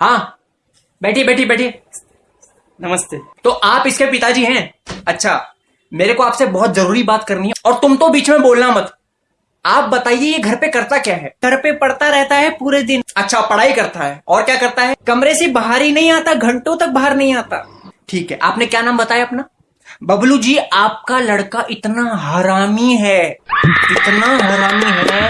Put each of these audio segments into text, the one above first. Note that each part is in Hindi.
हाँ बैठिए बैठिए बैठिए। नमस्ते। तो आप इसके पिताजी हैं? अच्छा मेरे को आपसे बहुत ज़रूरी बात करनी है और तुम तो बीच में बोलना मत। आप बताइए ये घर पे करता क्या है? घर पे पढ़ता रहता है पूरे दिन। अच्छा पढ़ाई करता है और क्या करता है? कमरे से बाहर ही नहीं आता घंटों तक बाहर नहीं आता। ठीक है आपने क्या नाम बताया अपना? बबलू जी आपका लड़का इतना हरामी है इतना हरामी है।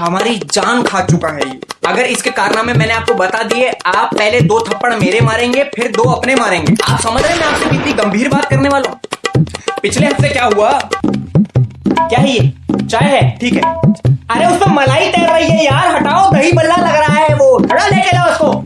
हमारी जान खा चुका है। ये अगर इसके कारनामे मैंने आपको बता दिए, आप पहले दो थप्पड़ मेरे मारेंगे, फिर दो अपने मारेंगे। आप समझ रहे हैं मैं आपसे कितनी गंभीर बात करने वाला हूँ? पिछले हफ़्ते क्या हुआ? क्या है ये? चाय है? ठीक है। अरे उसमें मलाई तैर रही है यार, हटाओ, दही बल्ला लग रहा है वो। हटा लेके जाओ उसको।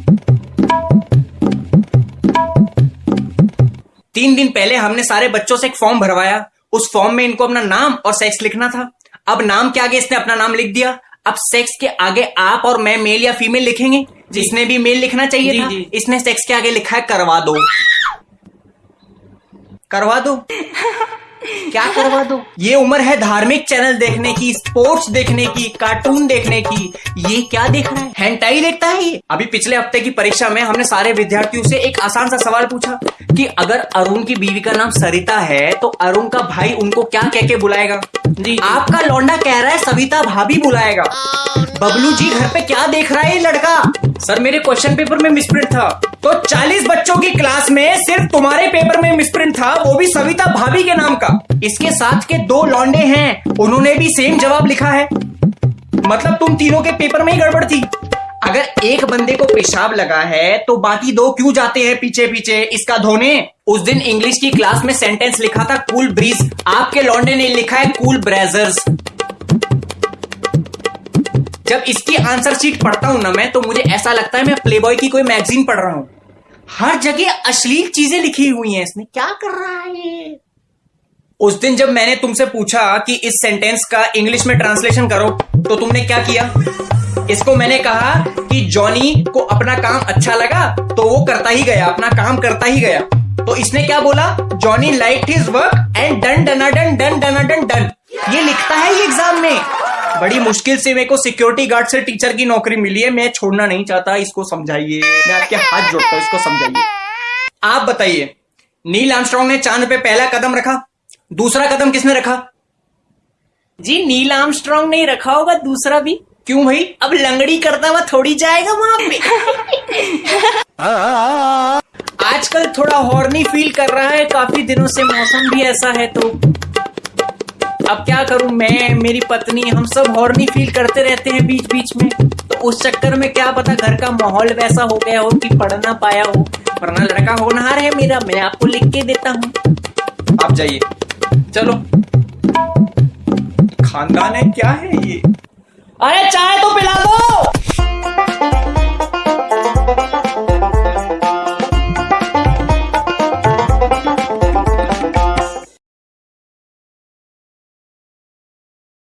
तीन दिन पहले हमने सारे बच्चों से एक फॉर्म भरवाया। उस फॉर्म में इनको अपना नाम और सेक्स लिखना था। अब नाम के आगे इसने अपना नाम लिख दिया। अब सेक्स के आगे आप और मैं मेल या फीमेल लिखेंगे? जिसने भी मेल लिखना चाहिए जी, था जी। इसने सेक्स के आगे लिखा है करवा दो। करवा दो। क्या करवा दो? ये उम्र है धार्मिक चैनल देखने की स्पोर्ट्स देखने की कार्टून देखने की। ये क्या देख रहा है? हैंटाई देखता है ये? अभी पिछले हफ़्ते की परीक्षा में हमने सारे विद्यार्थियों से एक आसान सा सवाल पूछा कि अगर अरुण की बीवी का नाम सरिता है तो अरुण का भाई उनको क्या कह के बुलाएगा? जी। आपका लौंडा कह रहा है सविता भाभी बुलाएगा। बबलू जी घर पे क्या देख रहा है ये लड़का? सर मेरे क्वेश्चन पेपर में मिसप्रिंट था। तो 40 बच्चों की क्लास में सिर्फ़ तुम्हारे पेपर में मिसप्रिंट था, वो भी सविता भाभी के नाम का। इसके साथ के दो लौंडे हैं, उन्होंने भी सेम जवाब लिखा है। मतलब तुम तीनों के पेपर में ही गड़बड़ थी। अगर एक बंदे को पेशाब लगा है तो बाकी दो क्यों जाते हैं पीछे पीछे? इसका धोने, उस दिन इंग्लिश की क्लास में सेंटेंस लिखा था कूल ब्रीज आपके लौंडे ने लिखा है कूल ब्रेजर्स जब इसकी आंसर शीट पढ़ता हूँ ना मैं तो मुझे ऐसा लगता है मैं प्लेबॉय की कोई मैगजीन पढ़ रहा हूँ। हर जगह अश्लील चीज़ें लिखी हुई हैं इसने क्या कर रहा है उस दिन जब मैंने तुमसे पूछा कि इस सेंटेंस का इंग्लिश में ट्रांसलेशन करो तो तुमने क्या किया? इसको मैंने कहा कि जॉनी को अपना काम अच्छा लगा तो वो करता ही गया, अपना काम करता ही गया। तो इसने क्या बोला? Johnny like his work and done done done done done done done ये लिखता है ये एग्ज़ाम में। बड़ी मुश्किल से मेरे को सिक्योरिटी गार्ड से टीचर की नौकरी मिली है। मैं छोड़ना नहीं चाहता इसको समझाइए। मैं आपके हाथ जोड़ता हूँ इसको समझाइए। आप बताइए नील आर्मस्ट्रॉन्ग ने चाँद पे पहला कदम रखा दूसरा कदम किसने रखा? जी नील आर्मस्ट्रॉन्ग नहीं रखा होगा दूसरा भी। क्यों भाई? अब लंगड़ी करता हुआ थोड़ी जाएगा वहाँ पे। आजकल थोड़ा हॉर्नी फील कर रहा है काफ़ी दिनों से मौसम भी ऐसा है तो। अब क्या करूँ? मैं, मेरी पत्नी, हम सब हॉर्नी फील करते रहते हैं बीच बीच में। तो उस चक्कर में क्या पता घर का माहौल वैसा हो गया हो कि पढ़ ना पाया हो। वरना लड़का होनहार है मेरा, मैं आपको लिख के देता हूँ। आप जाइए। चलो। खानदान है, क्या है ये? अरे चाय तो पिला दो!